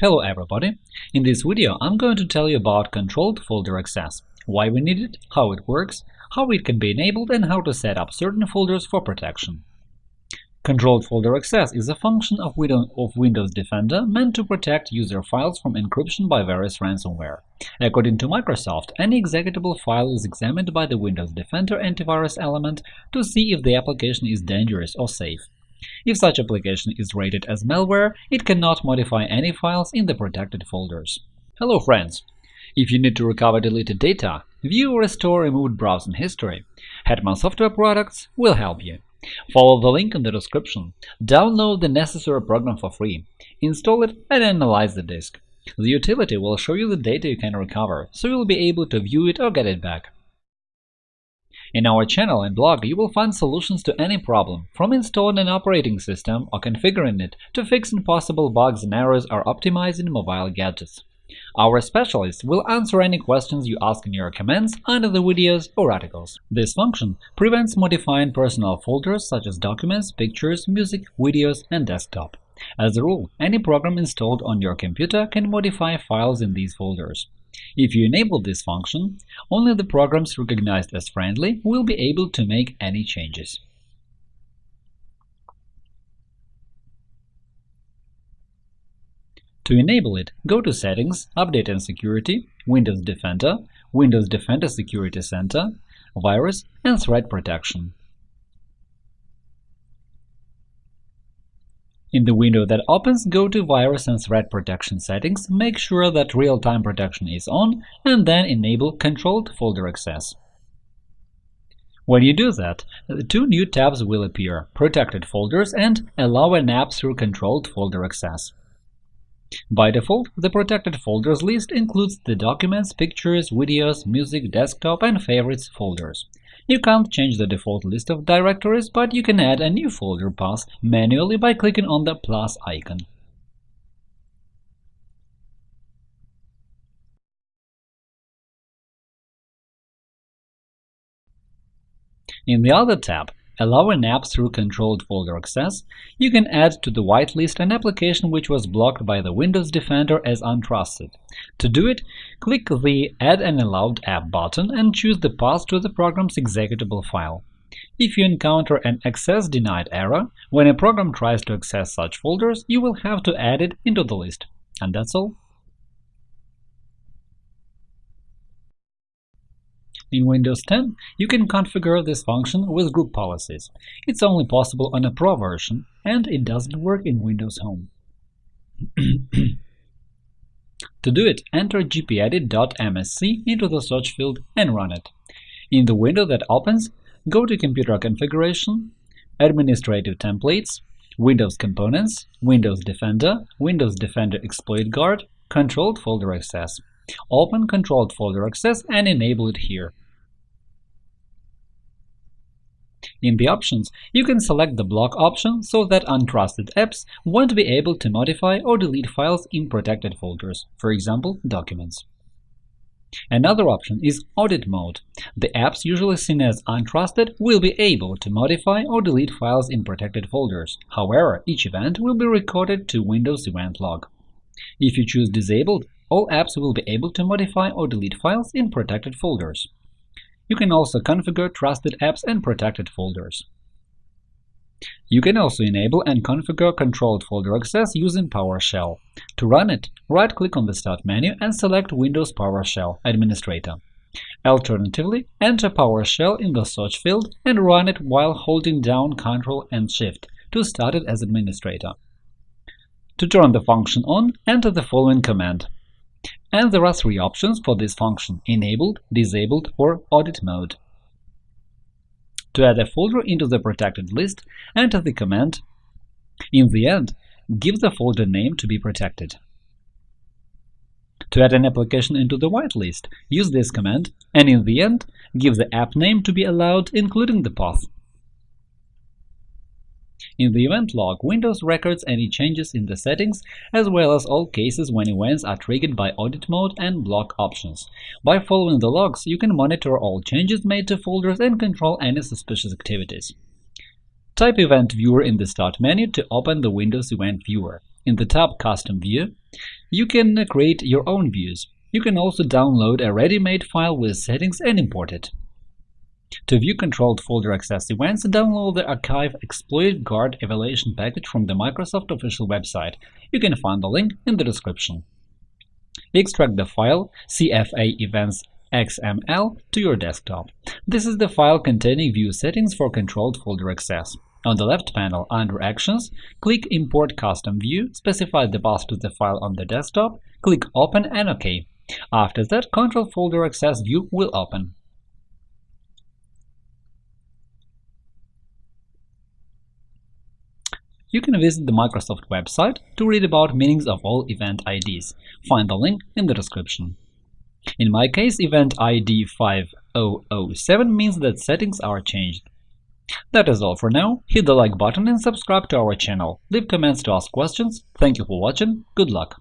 Hello everybody! In this video I'm going to tell you about controlled folder access, why we need it, how it works, how it can be enabled and how to set up certain folders for protection. Controlled folder access is a function of Windows Defender meant to protect user files from encryption by various ransomware. According to Microsoft, any executable file is examined by the Windows Defender antivirus element to see if the application is dangerous or safe. If such application is rated as malware, it cannot modify any files in the protected folders. Hello friends! If you need to recover deleted data, view or restore removed browsing history, Hetman Software Products will help you. Follow the link in the description, download the necessary program for free, install it and analyze the disk. The utility will show you the data you can recover, so you'll be able to view it or get it back. In our channel and blog, you will find solutions to any problem, from installing an operating system or configuring it to fixing possible bugs and errors or optimizing mobile gadgets. Our specialists will answer any questions you ask in your comments under the videos or articles. This function prevents modifying personal folders such as documents, pictures, music, videos, and desktop. As a rule, any program installed on your computer can modify files in these folders. If you enable this function, only the programs recognized as friendly will be able to make any changes. To enable it, go to Settings, Update and Security, Windows Defender, Windows Defender Security Center, Virus and Threat Protection. In the window that opens, go to Virus and Threat Protection settings, make sure that Real-Time Protection is on, and then enable Controlled Folder Access. When you do that, two new tabs will appear – Protected Folders and Allow an app through Controlled Folder Access. By default, the protected folders list includes the documents, pictures, videos, music, desktop, and favorites folders. You can't change the default list of directories, but you can add a new folder path manually by clicking on the plus icon. In the other tab, Allow an app through controlled folder access, you can add to the whitelist an application which was blocked by the Windows Defender as untrusted. To do it, click the Add an allowed app button and choose the path to the program's executable file. If you encounter an Access denied error, when a program tries to access such folders, you will have to add it into the list. And that's all. In Windows 10, you can configure this function with group policies. It's only possible on a Pro version, and it doesn't work in Windows Home. to do it, enter gpedit.msc into the search field and run it. In the window that opens, go to Computer Configuration, Administrative Templates, Windows Components, Windows Defender, Windows Defender Exploit Guard, Controlled Folder Access. Open Controlled Folder Access and enable it here. In the options, you can select the block option so that untrusted apps won't be able to modify or delete files in protected folders, for example, documents. Another option is Audit Mode. The apps usually seen as untrusted will be able to modify or delete files in protected folders. However, each event will be recorded to Windows Event Log. If you choose Disabled, all apps will be able to modify or delete files in protected folders. You can also configure trusted apps and protected folders. You can also enable and configure controlled folder access using PowerShell. To run it, right-click on the Start menu and select Windows PowerShell Administrator. Alternatively, enter PowerShell in the search field and run it while holding down Ctrl and Shift to start it as administrator. To turn the function on, enter the following command and there are three options for this function – Enabled, Disabled, or Audit Mode. To add a folder into the protected list, enter the command In the end, give the folder name to be protected. To add an application into the whitelist, use this command, and in the end, give the app name to be allowed, including the path. In the event log, Windows records any changes in the settings, as well as all cases when events are triggered by audit mode and block options. By following the logs, you can monitor all changes made to folders and control any suspicious activities. Type Event Viewer in the Start menu to open the Windows Event Viewer. In the tab Custom View, you can create your own views. You can also download a ready-made file with settings and import it. To view controlled folder access events, download the Archive Exploit Guard evaluation package from the Microsoft official website. You can find the link in the description. Extract the file CFA Events XML to your desktop. This is the file containing view settings for controlled folder access. On the left panel, under Actions, click Import Custom View, specify the path to the file on the desktop, click Open and OK. After that, Control Folder Access view will open. You can visit the Microsoft website to read about meanings of all event IDs. Find the link in the description. In my case, event ID 5007 means that settings are changed. That is all for now. Hit the like button and subscribe to our channel. Leave comments to ask questions. Thank you for watching. Good luck!